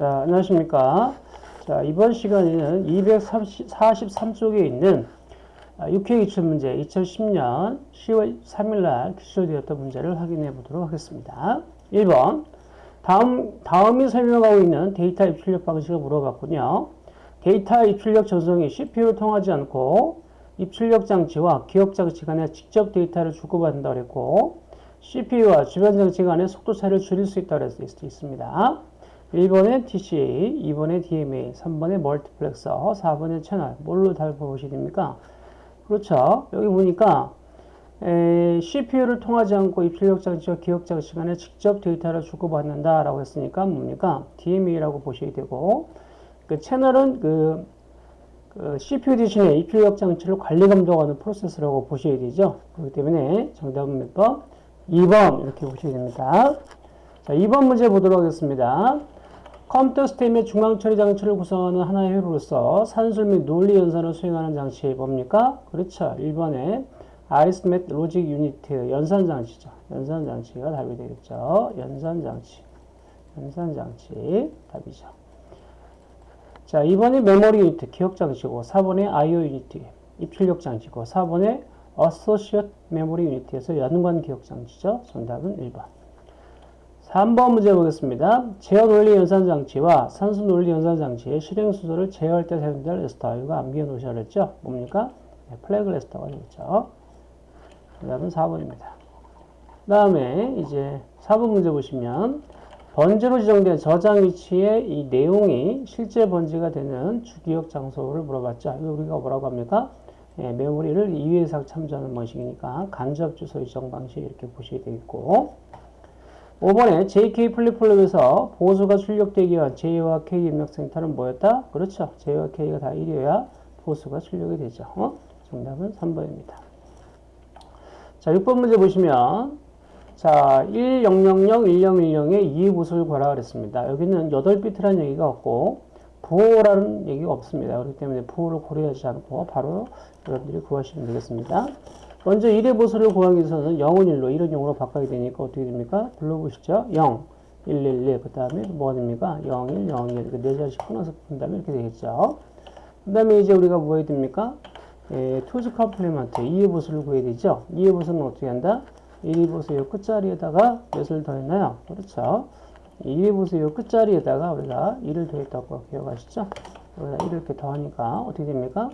자, 안녕하십니까. 자, 이번 시간에는 243쪽에 있는 6회 기출 문제 2010년 10월 3일 날 기출되었던 문제를 확인해 보도록 하겠습니다. 1번. 다음, 다음이 설명하고 있는 데이터 입출력 방식을 물어봤군요. 데이터 입출력 전송이 CPU를 통하지 않고 입출력 장치와 기억 장치 간에 직접 데이터를 주고받는다고 했고 CPU와 주변 장치 간의 속도 차이를 줄일 수 있다고 할 수 있습니다. 1번에 TCA, 2번에 DMA, 3번에 멀티플렉서, 4번에 채널. 뭘로 다 보시게 됩니까? 그렇죠. 여기 보니까 에, CPU를 통하지 않고 입출력 장치와 기억 장치 간에 직접 데이터를 주고받는다라고 했으니까 뭡니까? DMA라고 보셔야 되고 그 채널은 그, 그 CPU 대신에 입출력 장치를 관리 감독하는 프로세스라고 보셔야 되죠. 그렇기 때문에 정답은 몇 번? 2번 이렇게 보셔야 됩니다. 자, 2번 문제 보도록 하겠습니다. 컴퓨터 시스템의 중앙 처리 장치를 구성하는 하나의 회로로서 산술 및 논리 연산을 수행하는 장치 뭡니까? 그렇죠. 1번에 Arithmetic Logic Unit 연산 장치죠. 연산 장치가 답이 되겠죠. 연산 장치. 연산 장치 답이죠. 자, 2번에 Memory Unit 기억 장치고 4번에 IO Unit 입출력 장치고 4번에 Associative Memory Unit에서 연관 기억 장치죠. 정답은 1번. 3번 문제 보겠습니다. 제어 논리 연산 장치와 산수 논리 연산 장치의 실행 순서를 제어할 때 사용될 레지스터. 이거 암기해 놓으셔야 했죠? 뭡니까? 네, flag 레지스터가 되겠죠. 그다음은 4번입니다. 그 다음에 이제 4번 문제 보시면 번지로 지정된 저장 위치의 이 내용이 실제 번지가 되는 주기억 장소를 물어봤죠. 이거 우리가 뭐라고 합니까? 예, 메모리를 2회 이상 참조하는 방식이니까 간접 주소 지정 방식 이렇게 보셔야 되겠고 5번에 JK 플립플롭에서 보수가 출력되기 위한 J와 K 입력센터는 뭐였다? 그렇죠. J와 K가 다 1이어야 보수가 출력이 되죠. 어? 정답은 3번입니다. 자, 6번 문제 보시면 자, 1000, 1010에 2의 보수를 구하라 그랬습니다. 여기는 8비트라는 얘기가 없고 부호라는 얘기가 없습니다. 그렇기 때문에 부호를 고려하지 않고 바로 여러분들이 구하시면 되겠습니다. 먼저 1의 보수를 구하기 위해서는 0은 1로 1은 0으로 바꿔야 되니까 어떻게 됩니까? 불러보시죠. 0, 1, 1, 1. 그 다음에 뭐가 됩니까? 0, 1, 0, 1. 이렇게 네 자씩 끊어서 푼다면 이렇게 되겠죠. 그 다음에 이제 우리가 뭐 해야 됩니까? 예, two's complement 2의 보수를 구해야 되죠. 2의 보수는 어떻게 한다? 1의 보수 요 끝자리에다가 몇을 더했나요? 그렇죠. 2의 보수 요 끝자리에다가 우리가 1을 더했다고 기억하시죠? 여기다 1을 이렇게 더하니까 어떻게 됩니까?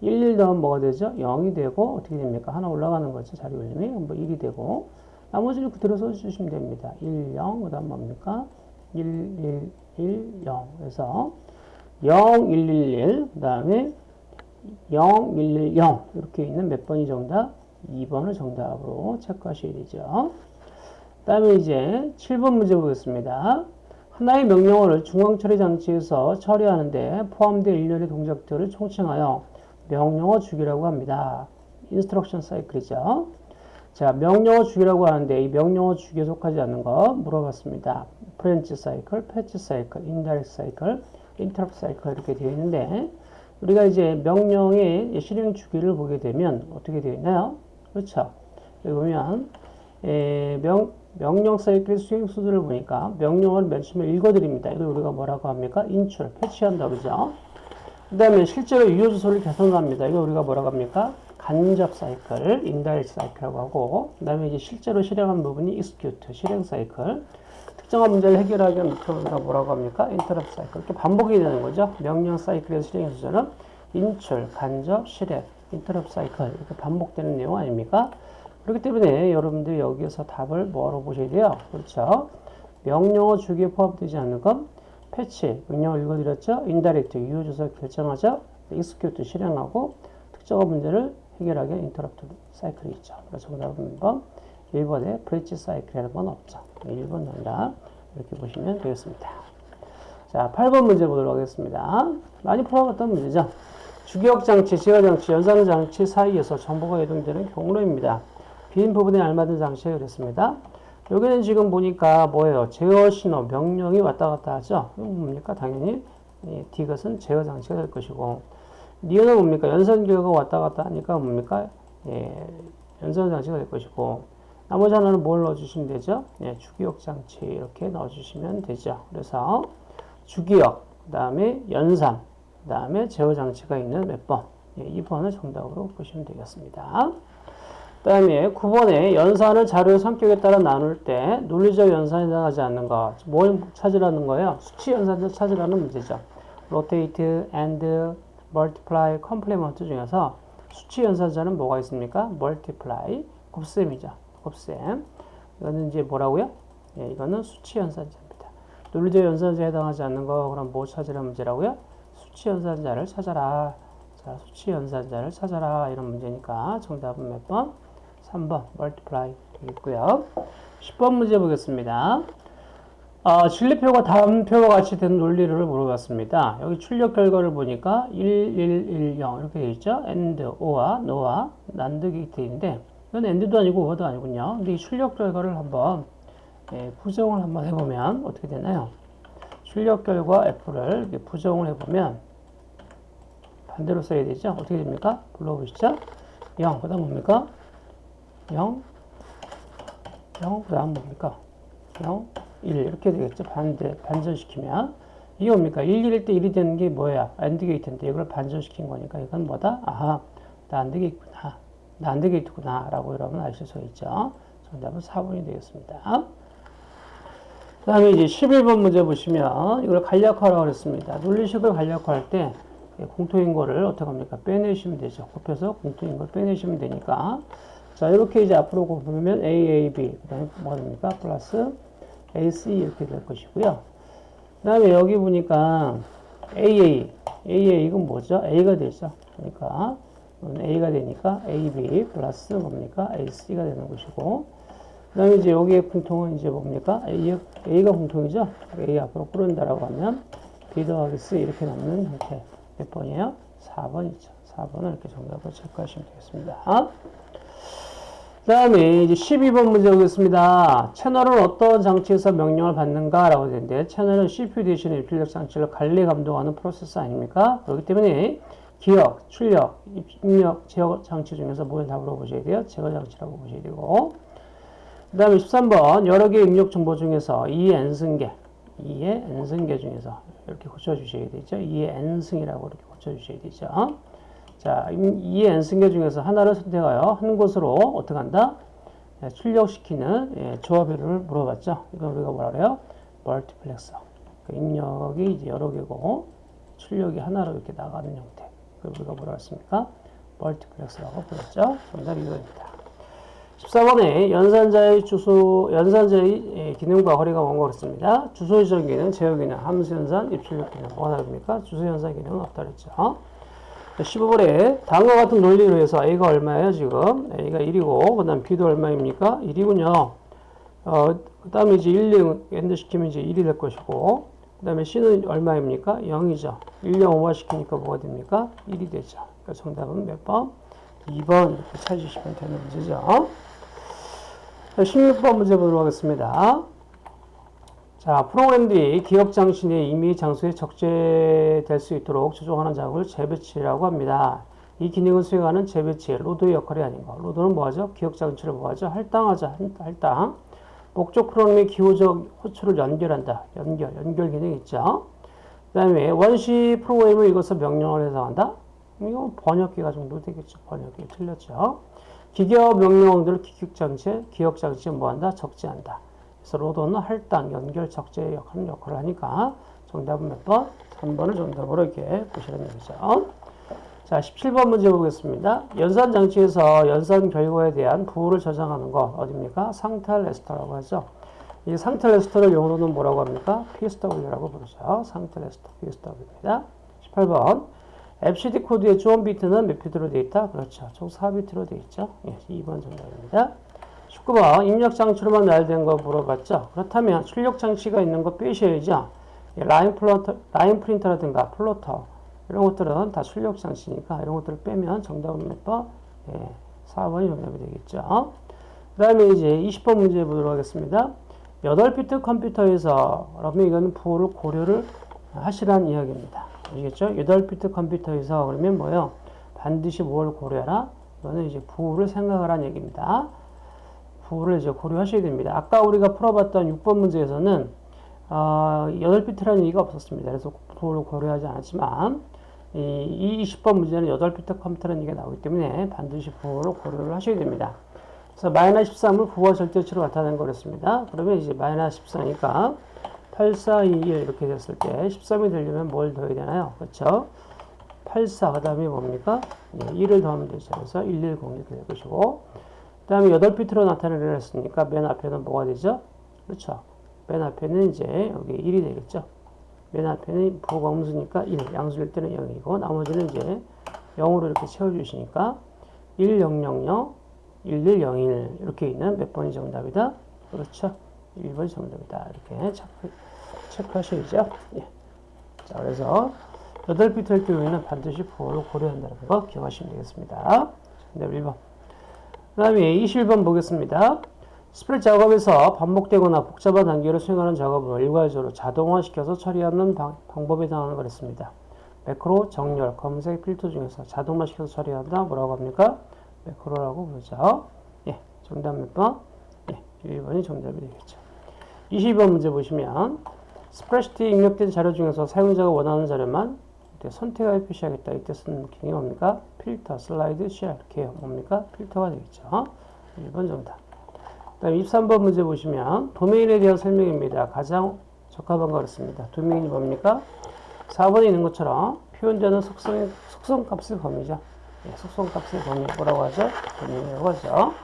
1, 1 더하면 뭐가 되죠? 0이 되고 어떻게 됩니까? 하나 올라가는 거죠. 자리 올림이. 뭐 1이 되고 나머지를 그대로 써주시면 됩니다. 1, 0, 그 다음 뭡니까? 1, 1, 1, 0. 그래서 0, 1, 1, 1, 그 다음에 0, 1, 1, 0 이렇게 있는 몇 번이 정답? 2번을 정답으로 체크하셔야 되죠. 그 다음에 이제 7번 문제 보겠습니다. 하나의 명령어를 중앙 처리 장치에서 처리하는데 포함된 일련의 동작들을 총칭하여 명령어 주기라고 합니다. instruction 사이클이죠. 자, 명령어 주기라고 하는데 이 명령어 주기에 속하지 않는 거 물어봤습니다. branch 사이클, fetch 사이클, indirect 사이클, 인터럽트 사이클 이렇게 되어 있는데 우리가 이제 명령의 실행 주기를 보게 되면 어떻게 되어 있나요? 그렇죠. 여기 보면 에, 명, 명령 사이클의 수행 순서들을 보니까 명령어를 맨 처음에 읽어들입니다. 이걸 우리가 뭐라고 합니까? 인출, fetch한다 그러죠. 그 다음에 실제로 유효 주소를 계산합니다. 이거 우리가 뭐라고 합니까? 간접 사이클, indirect 사이클이라고 하고 그 다음에 이제 실제로 실행한 부분이 execute, 실행 사이클 특정한 문제를 해결하기 위한 목표가 뭐라고 합니까? 인터럽트 사이클 이렇게 반복이 되는 거죠. 명령 사이클에서 실행의 순서는 인출, 간접, 실행, 인터럽트 사이클 이렇게 반복되는 내용 아닙니까? 그렇기 때문에 여러분들이 여기에서 답을 뭐로 보셔야 돼요? 그렇죠. 명령어 주기에 포함되지 않는 건 fetch, 명령을 읽어들였죠. indirect, 유효주소 결정하죠. execute 실행하고 특정한 문제를 해결하기 인터럽트 사이클이죠. 그래서 정답은 1번, 1번에 branch 사이클이라는 건 없죠. 1번 정답 이렇게 보시면 되겠습니다. 자, 8번 문제 보도록 하겠습니다. 많이 풀어봤던 문제죠. 주기억 장치, 제어 장치, 연산 장치 사이에서 정보가 이동되는 경로입니다. 빈 부분에 알맞은 장치가 그랬습니다. 여기는 지금 보니까 뭐예요? 제어 신호, 명령이 왔다 갔다 하죠? 뭡니까? 당연히 예, 디귿은 제어 장치가 될 것이고 니은은 뭡니까? 연산 기호가 왔다 갔다 하니까 뭡니까? 예, 연산 장치가 될 것이고 나머지 하나는 뭘 넣어주시면 되죠? 예, 주기억 장치 이렇게 넣어주시면 되죠. 그래서 주기억, 그 다음에 연산, 그 다음에 제어 장치가 있는 몇 번. 예, 2번을 정답으로 보시면 되겠습니다. 그 다음에 9번에 연산을 자료의 성격에 따라 나눌 때 논리적 연산에 해당하지 않는 것. 뭘 찾으라는 거예요? 수치 연산을 찾으라는 문제죠. rotate, and, multiply, complement 중에서 수치 연산자는 뭐가 있습니까? multiply, 곱셈이죠. 곱셈. 이거는 이제 뭐라고요? 예, 이거는 수치 연산자입니다. 논리적 연산자에 해당하지 않는 거 그럼 뭐 찾으라 문제라고요? 수치 연산자를 찾아라. 자, 수치 연산자를 찾아라. 이런 문제니까 정답은 몇 번? 3번 multiply 되겠고요. 10번 문제 보겠습니다. 어, 진리표가 다음 표와 같이 된 논리를 물어봤습니다. 여기 출력 결과를 보니까 1, 1, 1, 0 이렇게 되어 있죠. and, or와 no와 난드 게이트인데 이건 and도 아니고 or도 아니군요. 근데 이 출력 결과를 한번 예, 부정을 한번 해보면 어떻게 되나요? 출력 결과 f를 부정을 해보면 반대로 써야 되죠. 어떻게 됩니까? 불러보시죠. 0, 그 다음 뭡니까? 0, 0, 그 다음 뭡니까? 0, 1 이렇게 되겠죠. 반대, 반전시키면 이게 뭡니까? 1, 1일 때 1이 되는 게 뭐야? 안드 게이트인데 이걸 반전시킨 거니까 이건 뭐다? 아하, 나 안드 게이트구나. 나 안드 게이트구나. 라고 여러분 아실 수 있죠. 정답은 4번이 되겠습니다. 그 다음에 이제 11번 문제 보시면 이걸 간략화라고 그랬습니다. 논리식을 간략화할 때 공통인 거를 어떻게 합니까? 빼내시면 되죠. 곱해서 공통인 걸 빼내시면 되니까. 자, 이렇게 이제 앞으로 보면 A, A, B. 그 다음에 뭐가 됩니까? 플러스 AC 이렇게 될 것이고요. 그 다음에 여기 보니까 AA. AA 이건 뭐죠? A가 되죠. 그러니까 A가 되니까 AB 플러스 뭡니까? AC가 되는 것이고. 그 다음에 이제 여기에 공통은 이제 뭡니까? A, A가 공통이죠? A 앞으로 꾸른다라고 하면 B 더하기 C 이렇게 남는 형태. 몇 번이에요? 4번이죠. 4번을 이렇게 정답을 체크하시면 되겠습니다. 그 다음에 이제 12번 문제 보겠습니다. 채널은 어떤 장치에서 명령을 받는가? 라고 되는데, 채널은 CPU 대신에 입출력 장치를 관리 감독하는 프로세스 아닙니까? 그렇기 때문에 기억, 출력, 입력, 제어 장치 중에서 뭘 답으로 보셔야 돼요? 제어 장치라고 보셔야 되고, 그 다음에 13번 여러 개의 입력 정보 중에서 2의 n승계 2의 n승계 중에서 이렇게 고쳐주셔야 되죠 2의 n승이라고 이렇게 고쳐주셔야 되죠 자 2의 n승계 중에서 하나를 선택하여 한 곳으로 어떻게 한다 예, 출력시키는 예, 조합비를 물어봤죠 이거 우리가 뭐라 그래요 멀티플렉서 그 입력이 이제 여러 개고 출력이 하나로 이렇게 나가는 형태 그걸 우리가 뭐라 했습니까 멀티플렉서라고 불렀죠 정답이 이거입니다 14번에 연산자의 주소, 연산자의 예, 기능과 거리가 뭔가 그렇습니다. 주소 지정 기능, 제어 기능, 함수 연산, 입출력 기능. 뭐가 다릅니까? 주소 연산 기능은 없다 그랬죠. 15번에 다음과 같은 논리로 해서 A가 얼마예요, 지금? A가 1이고, 그 다음 B도 얼마입니까? 1이군요. 어, 그 다음에 이제 1, 0 AND 시키면 이제 1이 될 것이고, 그 다음에 C는 얼마입니까? 0이죠. 1, 0 OR 시키니까 뭐가 됩니까? 1이 되죠. 그러니까 정답은 몇 번? 2번 이렇게 찾으시면 되는 문제죠. 16번 문제 보도록 하겠습니다. 자, 프로그램들이 내 임의 장소에 적재될 수 있도록 조정하는 작업을 재배치라고 합니다. 이 기능을 수행하는 재배치, 로더의 역할이 아닌가. 로더는 뭐하죠? 기억 장치를 뭐하죠? 할당하죠, 할당. 목적 프로그램의 기호적 호출을 연결한다. 연결, 연결 기능이 있죠. 그 다음에 원시 프로그램을 이것을 명령을 해석한다. 이거 번역기가 정도 되겠죠. 번역기 틀렸죠. 기계어 명령어들을 기격장치, 기억장치에 뭐한다? 적재한다. 그래서 로더는 할당, 연결, 적재 역할을 역할을 하니까 정답은 몇 번? 3번을 정답으로 이렇게 보시는 얘기죠. 자, 17번 문제 보겠습니다. 연산 장치에서 연산 결과에 대한 부호를 저장하는 것 어디입니까? 상태 레스터라고 하죠. 이 상태 레지스터를 영어로는 뭐라고 합니까? PSW라고 부르죠. 상태 레지스터 PSW입니다. 18번 EBCDIC 코드의 주원 비트는 몇 비트로 되어 있다? 그렇죠. 총 4비트로 되어 있죠. 예, 2번 정답입니다. 19번 입력 장치로만 나열된 거 물어봤죠. 그렇다면 출력 장치가 있는 거 빼셔야죠. 예, 라인 플로터, 라인 프린터라든가 플로터 이런 것들은 다 출력 장치니까 이런 것들을 빼면 정답은 몇 번? 예, 4번이 정답이 되겠죠. 그 다음에 이제 20번 문제 보도록 하겠습니다. 8비트 컴퓨터에서 그러면 이거는 부호를 고려를 하시라는 이야기입니다. 아시겠죠? 8비트 컴퓨터에서 그러면 뭐요? 반드시 뭘 고려하라? 이거는 이제 부호를 생각하라는 얘기입니다. 부호를 이제 고려하셔야 됩니다. 아까 우리가 풀어봤던 6번 문제에서는 어, 8비트라는 얘기가 없었습니다. 그래서 부호를 고려하지 않았지만 이 20번 문제는 8비트 컴퓨터라는 얘기가 나오기 때문에 반드시 부호를 고려를 하셔야 됩니다. 그래서 마이너스 13을 부호와 절대치로 나타낸 거랬습니다. 그러면 이제 마이너스 14니까 8, 4, 2, 1 이렇게 됐을 때 13이 되려면 뭘 더해야 되나요? 그렇죠? 8, 4, 그 다음에 뭡니까? 예, 1을 더하면 되죠. 그래서 1, 1, 0 이렇게 될 것이고 그 다음에 8비트로 나타내려 했으니까 맨 앞에는 뭐가 되죠? 그렇죠. 맨 앞에는 이제 여기 1이 되겠죠. 맨 앞에는 부호가 음수니까 1, 양수일 때는 0이고 나머지는 이제 0으로 이렇게 채워주시니까 1, 0, 0, 0, 1, 1, 0, 1 이렇게 있는 몇 번이 정답이다? 그렇죠. 1번이 정답이다. 이렇게 체크, 체크하셔야죠. 예. 자, 그래서 8비트 일 경우에는 반드시 부호를 고려한다는 거 기억하시면 되겠습니다. 정답 1번. 그 다음에 21번 보겠습니다. 스프레드 작업에서 반복되거나 복잡한 단계를 수행하는 작업을 일괄적으로 자동화시켜서 처리하는 방, 법에 해당하는 거랬습니다. 매크로, 정렬, 검색, 필터 중에서 자동화시켜서 처리한다. 뭐라고 합니까? 매크로라고 부르죠. 예, 정답 몇 번? 예, 1번이 정답이 되겠죠. 22번 문제 보시면 스프레드시트에 입력된 자료 중에서 사용자가 원하는 자료만 선택하여 표시하겠다. 이때 쓰는 기능이 뭡니까? 필터, 슬라이드, 쉐어 이렇게 뭡니까? 필터가 되겠죠. 1번 정답. 다음 23번 문제 보시면 도메인에 대한 설명입니다. 가장 적합한 거 그렇습니다. 도메인이 뭡니까? 4번에 있는 것처럼 표현되는 속성, 속성값의 범위죠. 네, 속성값의 범위 뭐라고 하죠? 범위라고 하죠.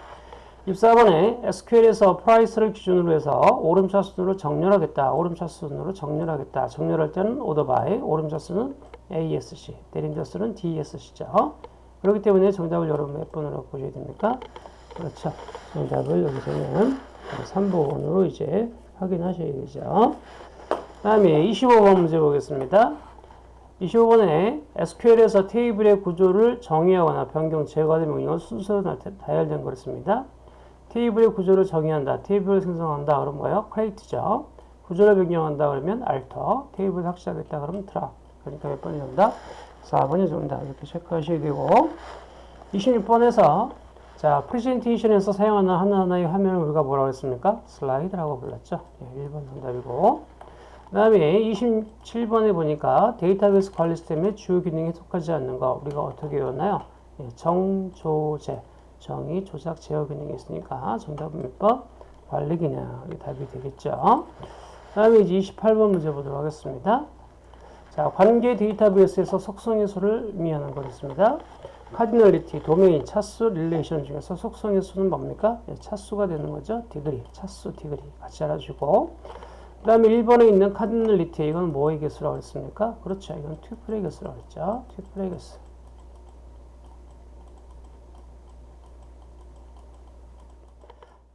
24번에 SQL에서 프라이스를 기준으로 해서 오름차 순으로 정렬하겠다. 오름차 순으로 정렬하겠다. 정렬할 때는 order by, 오름차 수는 ASC, 내림차 수는 DSC죠. 그렇기 때문에 정답을 여러분 몇 번으로 보셔야 됩니까? 그렇죠. 정답을 여기서는 3번으로 이제 확인하셔야 되죠. 다음에 25번 문제 보겠습니다. 25번에 SQL에서 테이블의 구조를 정의하거나 변경, 제거된 명령은 순서로 다열된 거였습니다. 테이블의 구조를 정의한다. 테이블을 생성한다. 그럼 뭐예요? 크레이트죠. 구조를 변경한다. 그러면 알터. 테이블을 삭제하겠다. 그러면 드랍. 그러니까 몇 번이 정답? 4번이 정답. 이렇게 체크하셔야 되고 26번에서 자, 프레젠테이션에서 사용하는 하나하나의 화면을 우리가 뭐라고 했습니까? 슬라이드라고 불렀죠. 네, 1번 정답이고 그 다음에 27번에 보니까 데이터베이스 관리 시스템의 주요 기능에 속하지 않는 거 우리가 어떻게 외웠나요? 네, 정조제 정의, 조작, 제어 기능이 있으니까 정답은 몇 번? 관리 기능. 이 답이 되겠죠. 그 다음에 이제 28번 문제 보도록 하겠습니다. 자, 관계 데이터베이스에서 속성의 수를 의미하는 거겠습니다. cardinality, 도메인, 차수, relation 중에서 속성의 수는 뭡니까? 네, 차수가 되는 거죠. degree, 차수, degree 같이 알아주고 그 다음에 1번에 있는 cardinality 이건 뭐의 개수라고 했습니까? 그렇죠. 이건 tuple의 개수라고 했죠. tuple의 개수.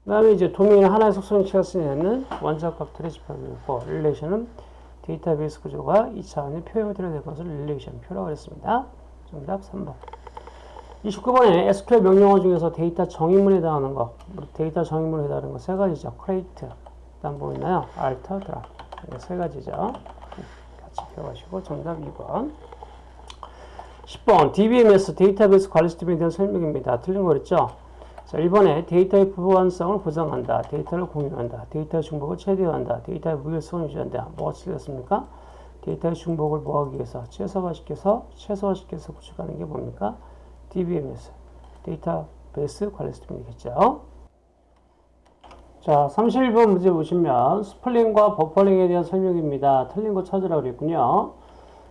그 다음에 이제 도메인 하나의 속성을 취하는 원자값들의 집합이고 relation은 데이터베이스 구조가 2차원의 표현이 된 것을 relation 표라고 했습니다. 정답 3번. 29번에 SQL 명령어 중에서 데이터 정의문에 해당하는 거, 데이터 정의문에 해당하는 거 세 가지죠. create, 그다음 뭐 있나요? alter, drop. 세 가지죠. 같이 배워가시고 정답 2번. 30번 DBMS 데이터베이스 관리 시스템에 대한 설명입니다. 틀린 거 그랬죠? 자, 1번에 데이터의 보안성을 보장한다. 데이터를 공유한다. 데이터의 중복을 최대화한다. 데이터의 무결성을 유지한다. 뭐가 틀렸습니까? 데이터의 중복을 뭐하기 위해서 최소화시켜서 최소화시켜서 구축하는 게 뭡니까? DBMS 데이터베이스 관리 시스템이겠죠. 자, 31번 문제 보시면 spooling과 버퍼링에 대한 설명입니다. 틀린 거 찾으라고 그랬군요.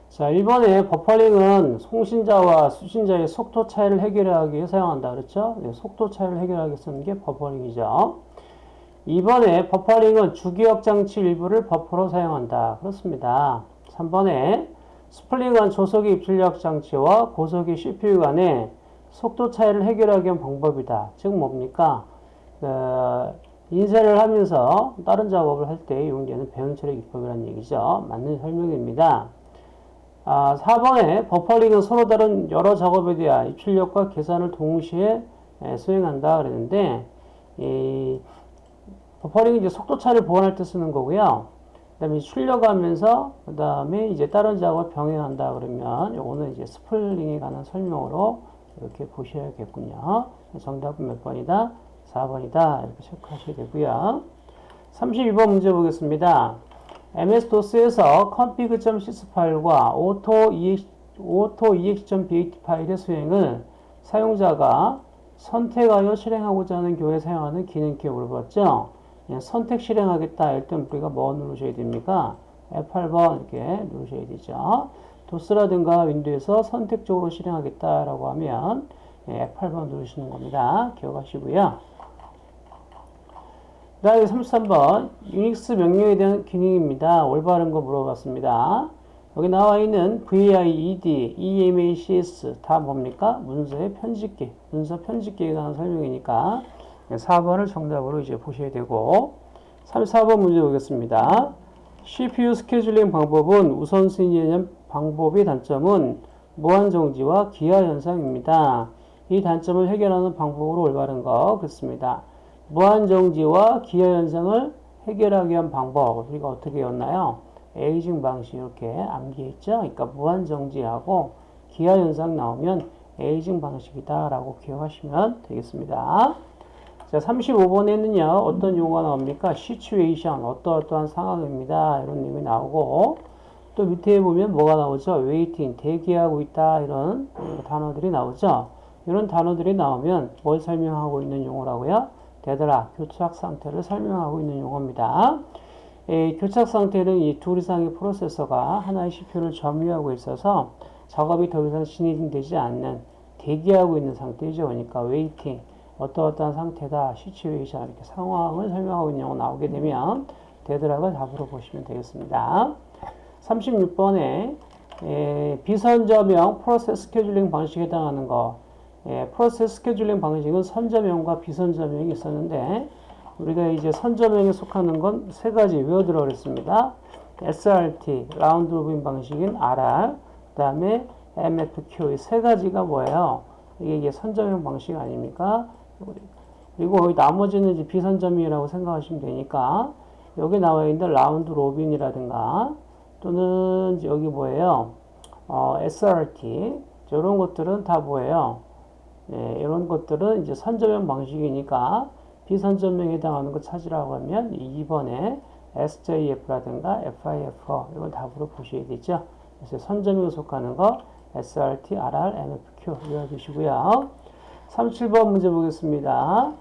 자, 1번에 버퍼링은 송신자와 수신자의 속도 차이를 해결하기 위해 사용한다. 그렇죠? 네, 속도 차이를 해결하기 위해 쓰는 게 버퍼링이죠. 2번에 버퍼링은 주기억 장치 일부를 버퍼로 사용한다. 그렇습니다. 3번에 스플링은 조속의 입출력 장치와 고속의 CPU 간의 속도 차이를 해결하기 위한 방법이다. 즉 뭡니까? 어, 인쇄를 하면서 다른 작업을 할 때 이용되는 배운 처리 기법이라는 얘기죠. 맞는 설명입니다. 아, 4번에 버퍼링은 서로 다른 여러 작업에 대한 입출력과 계산을 동시에 에, 수행한다 그랬는데 이 버퍼링은 이제 속도 차를 보완할 때 쓰는 거고요. 그다음에 출력하면서 그다음에 이제 다른 작업을 병행한다 그러면 요거는 이제 스플링에 관한 설명으로 이렇게 보셔야겠군요. 정답은 몇 번이다? 4번이다. 이렇게 체크하셔야 되고요. 32번 문제 보겠습니다. MS-DOS에서 config.sys 파일과 auto.exe.bat 파일의 수행을 사용자가 선택하여 실행하고자 하는 경우에 사용하는 기능키에 물어봤죠. 예, 선택 실행하겠다 할 때 우리가 뭐 누르셔야 됩니까? F8번 이렇게 누르셔야 되죠. 도스라든가 윈도우에서 선택적으로 실행하겠다라고 하면 예, F8번 누르시는 겁니다. 기억하시고요. 그 다음에 33번 유닉스 명령에 대한 기능입니다. 올바른 거 물어봤습니다. 여기 나와 있는 VIED, EMACS 다 뭡니까? 문서의 편집기, 문서 편집기에 관한 설명이니까 4번을 정답으로 이제 보셔야 되고 34번 문제 보겠습니다. CPU 스케줄링 방법은 우선순위 방법의 단점은 무한정지와 기하 현상입니다. 이 단점을 해결하는 방법으로 올바른 거 그렇습니다. 무한정지와 기하 현상을 해결하기 위한 방법 우리가 어떻게 였나요? 에이징 방식 이렇게 암기해 있죠. 그러니까 무한정지하고 기하 현상 나오면 에이징 방식이다 라고 기억하시면 되겠습니다. 자, 35번에는요, 어떤 용어가 나옵니까? situation, 어떠어떠한 상황입니다. 이런 내용이 나오고, 또 밑에 보면 뭐가 나오죠? waiting, 대기하고 있다. 이런 단어들이 나오죠. 이런 단어들이 나오면 뭘 설명하고 있는 용어라고요? 되더라, 교착 상태를 설명하고 있는 용어입니다. 에, 교착 상태는 이 둘 이상의 프로세서가 하나의 CPU를 점유하고 있어서 작업이 더 이상 진행되지 않는 대기하고 있는 상태죠. 그러니까 waiting. 어떠어떠한 상태다, 시츄에이션 이렇게 상황을 설명하고 있는 용어 나오게 되면 되더락을 답으로 보시면 되겠습니다. 36번에 에, 비선저명 프로세스 스케줄링 방식에 해당하는 거 에, 프로세스 스케줄링 방식은 선점형과 비선점형이 있었는데 우리가 이제 선점형에 속하는 건 세 가지 외워두라 그랬습니다. SRT, round robin 방식인 RR, 그 다음에 MFQ 이 세 가지가 뭐예요? 이게 선점형 방식 아닙니까? 그리고 나머지는 이제 비선점이라고 생각하시면 되니까 여기 나와 있는 round robin이라든가 또는 여기 뭐예요? 어, SRT 이런 것들은 다 뭐예요? 네, 이런 것들은 이제 선점형 방식이니까 비선점형에 해당하는 거 찾으라고 하면 2번에 SJF라든가 FIFO 이걸 답으로 보셔야 되죠. 그래서 선점형에 속하는 거 SRT, RR, MFQ 외워두시고요. 37번 문제 보겠습니다.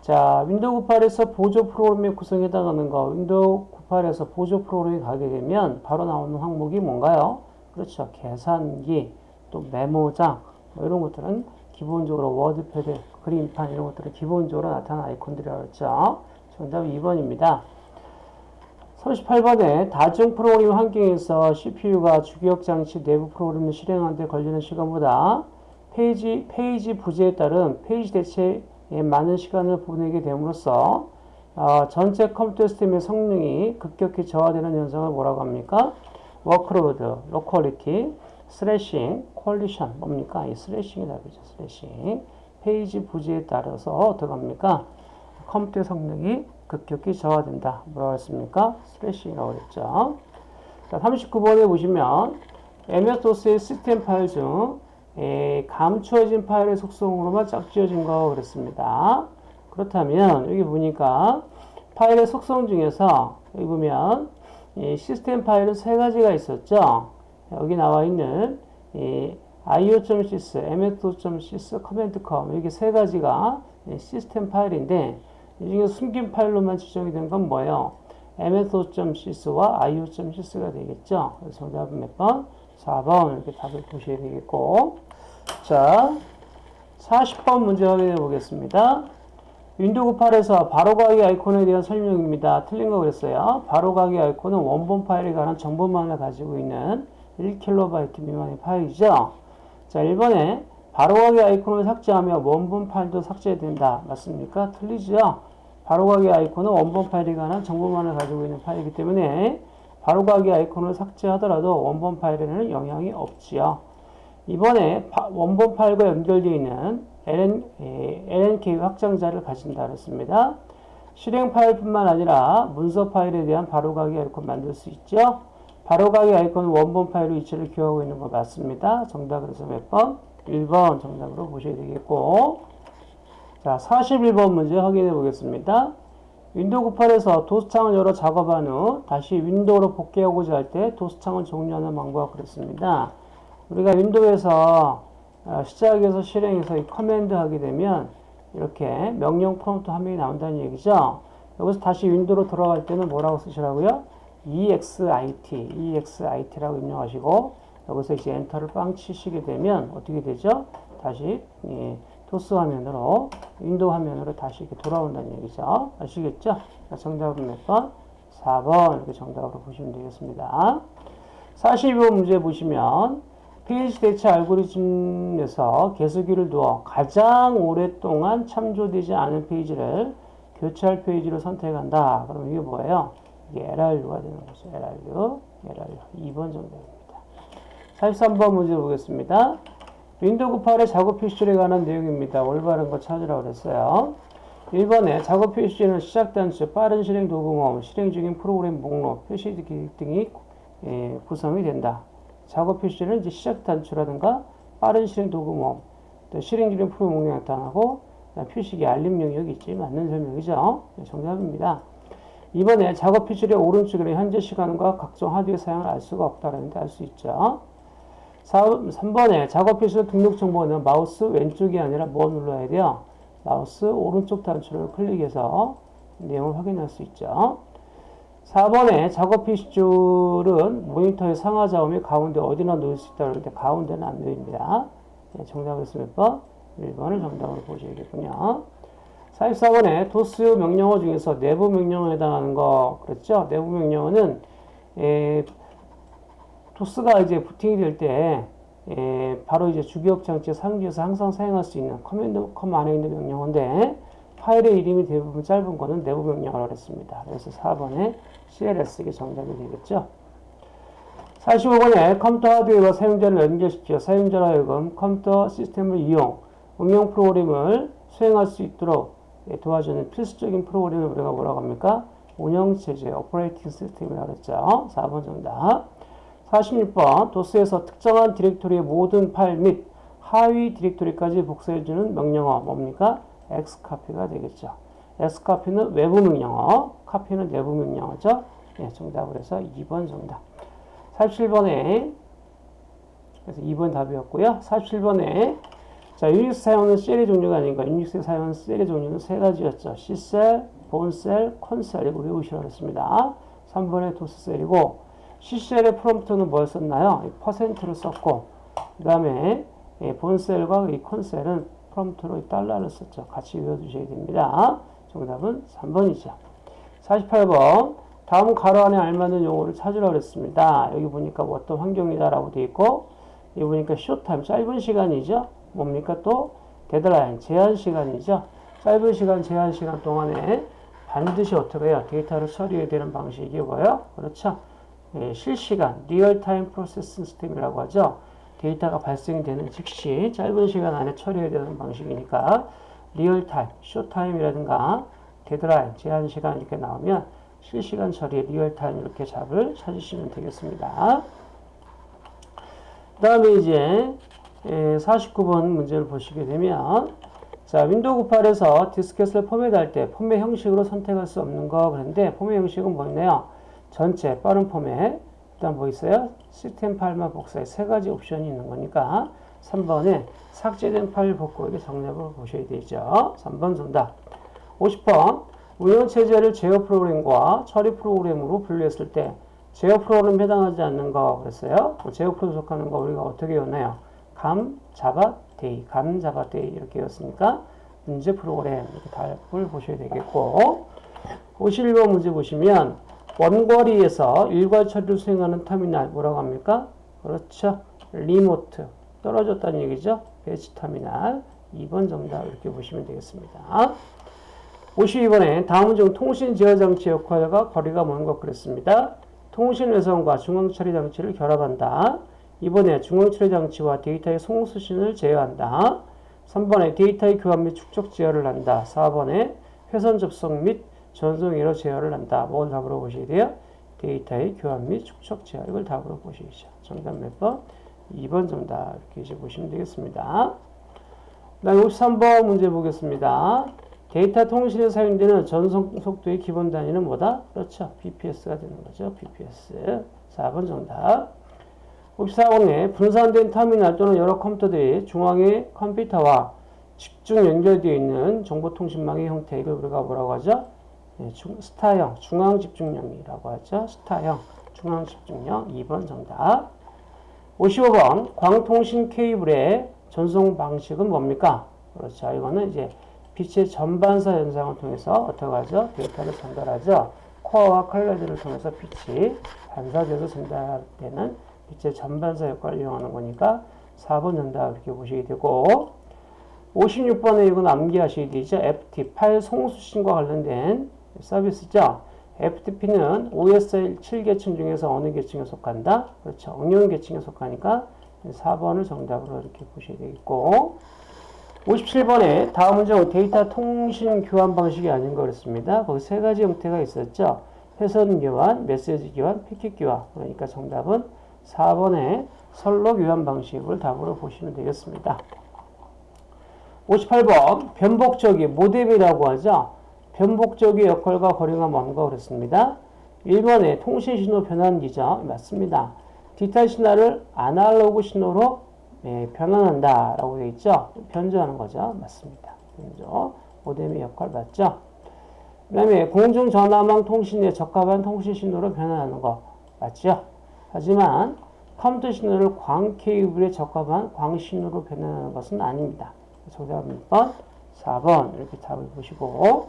자, 윈도우 98에서 보조 프로그램의 구성에 해당하는 거, 윈도우 98에서 보조 프로그램이 가게 되면 바로 나오는 항목이 뭔가요? 그렇죠. 계산기, 또 메모장, 뭐 이런 것들은 기본적으로 워드패드, 그림판 이런 것들은 기본적으로 나타나는 아이콘들이라고 했죠. 정답 2번입니다. 38번에 다중 프로그램 환경에서 CPU가 주기억 장치 내부 프로그램을 실행하는 데 걸리는 시간보다 페이지, 페이지 부재에 따른 페이지 대체에 많은 시간을 보내게 됨으로써 어, 전체 컴퓨터 시스템의 성능이 급격히 저하되는 현상을 뭐라고 합니까? workload, locality, thrashing, collision 뭡니까? 이 thrashing이 답이죠. thrashing. 페이지 부재에 따라서 어떻게 합니까? 컴퓨터 성능이 급격히 저하된다. 뭐라고 했습니까? thrashing이라고 그랬죠. 자, 39번에 보시면 MS-DOS의 시스템 파일 중 에, 감추어진 파일의 속성으로만 짝지어진 거 그랬습니다. 그렇다면 여기 보니까 파일의 속성 중에서 여기 보면 시스템 파일은 세 가지가 있었죠. 여기 나와 있는 io.sys, ms.sys, command.com 이렇게 세 가지가 시스템 파일인데 이 중에 숨긴 파일로만 지정이 된 건 뭐예요? ms.sys와 io.sys가 되겠죠. 그래서 정답은 몇 번? 4번 이렇게 답을 보셔야 되겠고 자 40번 문제 확인해 보겠습니다. 윈도우 8에서 바로가기 아이콘에 대한 설명입니다. 틀린 거 그랬어요. 바로가기 아이콘은 원본 파일에 관한 정보만을 가지고 있는 1KB 미만의 파일이죠. 자 1번에 바로가기 아이콘을 삭제하면 원본 파일도 삭제된다. 맞습니까? 틀리죠? 바로가기 아이콘은 원본 관한 정보만을 가지고 있는 파일이기 때문에 바로가기 아이콘을 삭제하더라도 원본 파일에는 영향이 없지요. 2번에 원본 파일과 연결되어 있는 LN, LNK 확장자를 가진다 그랬습니다. 실행 파일뿐만 아니라 문서 파일에 대한 바로가기 아이콘 만들 수 있죠. 바로가기 아이콘 원본 파일로 위치를 기억하고 있는 거 맞습니다. 정답 그래서 몇 번? 1번 정답으로 보셔야 되겠고 자 41번 문제 확인해 보겠습니다. 윈도우 98에서 도스창을 열어 작업한 후 다시 윈도우로 복귀하고자 할 때 도스창을 종료하는 방법 그랬습니다. 우리가 윈도우에서 어, 시작에서 실행해서 이 command 하게 되면 이렇게 명령 프롬프트 화면이 나온다는 얘기죠. 여기서 다시 윈도우로 돌아갈 때는 뭐라고 쓰시라고요? Exit, exit라고 입력하시고 여기서 이제 엔터를 빵 치시게 되면 어떻게 되죠? 다시 예, 도스 화면으로 윈도우 화면으로 다시 이렇게 돌아온다는 얘기죠. 아시겠죠? 자, 정답은 몇 번? 4번 이렇게 정답으로 보시면 되겠습니다. 42번 문제 보시면 페이지 대체 알고리즘에서 개수기를 두어 가장 오랫동안 참조되지 않은 페이지를 교체할 페이지로 선택한다. 그럼 이게 뭐예요? LRU가 되는 거죠. LRU, LRU. 2번 정답입니다. 43번 문제 보겠습니다. 윈도우 98의 작업 표시에 관한 내용입니다. 올바른 거 찾으라고 그랬어요. 1번에 작업 표시는 시작 단추, 빠른 실행 도구모음, 실행 중인 프로그램 목록, 표시 등이 예, 구성이 된다. 작업 표시는 이제 시작 단추라든가 빠른 실행 도구모, 또 실행 중인 프로그램 목록이 나타나고 표시기 알림 영역이 있지 맞는 설명이죠. 네, 정답입니다. 이번에 작업 표시의 오른쪽에 현재 시간과 각종 하드웨어 사용을 알 수가 없다는데 알 수 있죠. 3번에 작업 표시의 등록 정보는 마우스 왼쪽이 아니라 뭐 눌러야 돼요? 마우스 오른쪽 단추를 클릭해서 내용을 확인할 수 있죠. 4번에 작업 표시 줄은 모니터의 상하 좌우에 가운데 어디나 놓을 수 있다고 하는데 가운데는 안 놓입니다. 그러면 몇 번? 1번을 정답으로 보셔야겠군요. 44번에 도스 명령어 중에서 내부 명령어에 해당하는 거 그랬죠? 내부 명령어는 에, 도스가 이제 부팅이 될 때 바로 이제 주기억 장치 상주에서 항상 사용할 수 있는 command com 안에 있는 명령어인데 파일의 이름이 대부분 짧은 거는 내부 명령어라고 했습니다. 그래서 4번에 CLS 이게 정답이 되겠죠. 45번에 컴퓨터 하드웨어와 사용자를 연결시켜 사용자로 하여금 컴퓨터 시스템을 이용 응용 프로그램을 수행할 수 있도록 도와주는 필수적인 프로그램을 우리가 뭐라고 합니까? 운영체제, operating system이라고 했죠. 4번 정답. 46번 도스에서 특정한 디렉토리의 모든 파일 및 하위 디렉토리까지 복사해주는 명령어 뭡니까? x카피가 되겠죠. x카피는 외부 명령어, 카피는 내부 명령어죠. 네, 정답을 해서 2번 정답. 47번에 그래서 2번 답이었고요. 47번에 자, 유닉스 사용하는 셀의 종류가 아닌가? 유닉스에 사용하는 셀의 종류는 세 가지였죠. C셀, 본셀, 콘셀 이거 외우시라고 했습니다. 3번에 도스셀이고 C셀의 프롬프트는 뭘 썼나요? 퍼센트를 썼고 그 다음에 본셀과 이 콘셀은 프롬프트로 달러를 썼죠. 같이 외워두셔야 됩니다. 정답은 3번이죠. 48번 다음 가로 안에 알맞는 용어를 찾으라고 했습니다. 여기 보니까 뭐 어떤 환경이다라고 되어 있고 여기 보니까 short time 짧은 시간이죠. 뭡니까 또 데드라인 제한 시간이죠. 짧은 시간 제한 시간 동안에 반드시 어떻게 해요? 데이터를 처리해야 되는 방식이 뭐예요? 그렇죠. 예, 실시간 real time process system이라고 하죠. 데이터가 발생이 되는 즉시 짧은 시간 안에 처리해야 되는 방식이니까 real time, short time이라든가 deadline, 제한 시간 이렇게 나오면 실시간 처리, real time 이렇게 답을 찾으시면 되겠습니다. 그 다음에 이제 49번 문제를 보시게 되면 자 윈도우 98에서 디스켓을 포맷할 때 포맷 형식으로 선택할 수 없는 거 그랬는데 포맷 형식은 뭐냐요 전체 빠른 포맷 일단 뭐 있어요? 시스템 파일만 복사해 세 가지 옵션이 있는 거니까 3번에 삭제된 파일 복구 이게 정답을 보셔야 되죠. 3번 정답. 50번 운영체제를 제어 프로그램과 처리 프로그램으로 분류했을 때 제어 프로그램 해당하지 않는 거 그랬어요. 뭐 제어 프로그램 속하는 거 우리가 어떻게 외나요 감, 자바, 데이, 감, 자바, 데이 이렇게 외웠으니까 문제 프로그램 이렇게 답을 보셔야 되겠고 51번 문제 보시면 원거리에서 일괄 처리를 수행하는 터미널 뭐라고 합니까? 그렇죠. remote 떨어졌다는 얘기죠. batch terminal 2번 정답 이렇게 보시면 되겠습니다. 52번에 다음 중 통신 제어 장치 역할과 거리가 먼 것 그랬습니다. 통신 회선과 중앙 처리 장치를 결합한다. 2번에 중앙 처리 장치와 데이터의 송수신을 제어한다. 3번에 데이터의 교환 및 축적 제어를 한다. 4번에 회선 접속 및 전송 오류 제어를 한다. 뭘 답으로 보셔야 돼요? 데이터의 교환 및 축적 제어. 이걸 답으로 보시죠. 정답 몇 번? 2번 정답. 이렇게 이제 보시면 되겠습니다. 그 다음 53번 문제 보겠습니다. 데이터 통신에 사용되는 전송 속도의 기본 단위는 뭐다? 그렇죠. BPS가 되는 거죠. BPS. 4번 정답. 54번에 분산된 터미널 또는 여러 컴퓨터들이 중앙의 컴퓨터와 집중 연결되어 있는 정보통신망의 형태를 우리가 뭐라고 하죠? 네, 중, 스타형, 중앙집중형이라고 하죠. 스타형, 중앙집중형. 2번 정답. 55번 광통신 케이블의 전송 방식은 뭡니까? 그렇죠. 이거는 이제 빛의 전반사 현상을 통해서 어떻게 하죠? 데이터를 전달하죠. 코어와 컬러들을 통해서 빛이 반사돼서 전달되는 빛의 전반사 효과를 이용하는 거니까 4번 정답 이렇게 보시게 되고 56번에 이건 암기하시게 되죠. FT, 파일 송수신과 관련된 서비스죠. FTP는 OSI 7계층 중에서 어느 계층에 속한다? 그렇죠. 응용 계층에 속하니까 4번을 정답으로 이렇게 보셔야 되겠고 57번에 다음 문제는 데이터 통신 교환 방식이 아닌 거였습니다. 거기 세 가지 형태가 있었죠. 회선 교환, 메시지 교환, 패킷 교환. 그러니까 정답은 4번의 선로 교환 방식을 답으로 보시면 되겠습니다. 58번 변복적이 모뎀이라고 하죠. 변복적의 역할과 거리가 뭔가 그랬습니다. 1번에 통신 신호 변환기죠. 맞습니다. 디지털 신호를 아날로그 신호로 예, 변환한다 라고 되어 있죠. 변조하는 거죠. 맞습니다. 변조. 모뎀의 역할 맞죠. 그 다음에 공중전화망 통신에 적합한 통신 신호로 변환하는 거 맞죠. 하지만 컴퓨터 신호를 광 케이블에 적합한 광 신호로 변환하는 것은 아닙니다. 정답 몇 번? 4번 이렇게 답을 보시고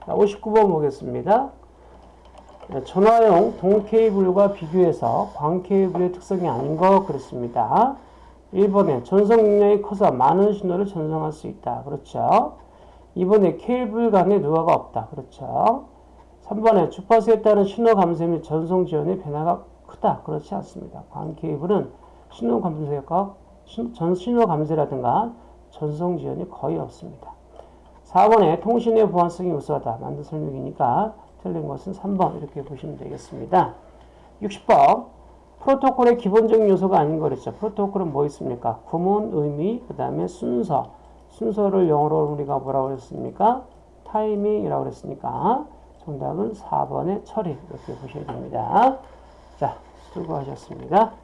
59번 보겠습니다. 전화용 동 케이블과 비교해서 광 케이블의 특성이 아닌 것 그렇습니다. 1번에 전송 용량이 커서 많은 신호를 전송할 수 있다. 그렇죠. 2번에 케이블 간에 누화가 없다. 그렇죠. 3번에 주파수에 따른 신호 감소 및 전송 지원의 변화가 크다. 그렇지 않습니다. 광 케이블은 신호 감소가 전 신호 감소라든가 전송 지원이 거의 없습니다. 4번에 통신의 보안성이 우수하다. 만든 설명이니까 틀린 것은 3번 이렇게 보시면 되겠습니다. 60번 프로토콜의 기본적인 요소가 아닌 거랬죠. 프로토콜은 뭐 있습니까? 구문, 의미, 그 다음에 순서. 순서를 영어로 우리가 뭐라고 했습니까? 타이밍이라고 그랬으니까 정답은 4번의 처리 이렇게 보셔야 됩니다. 자, 수고하셨습니다.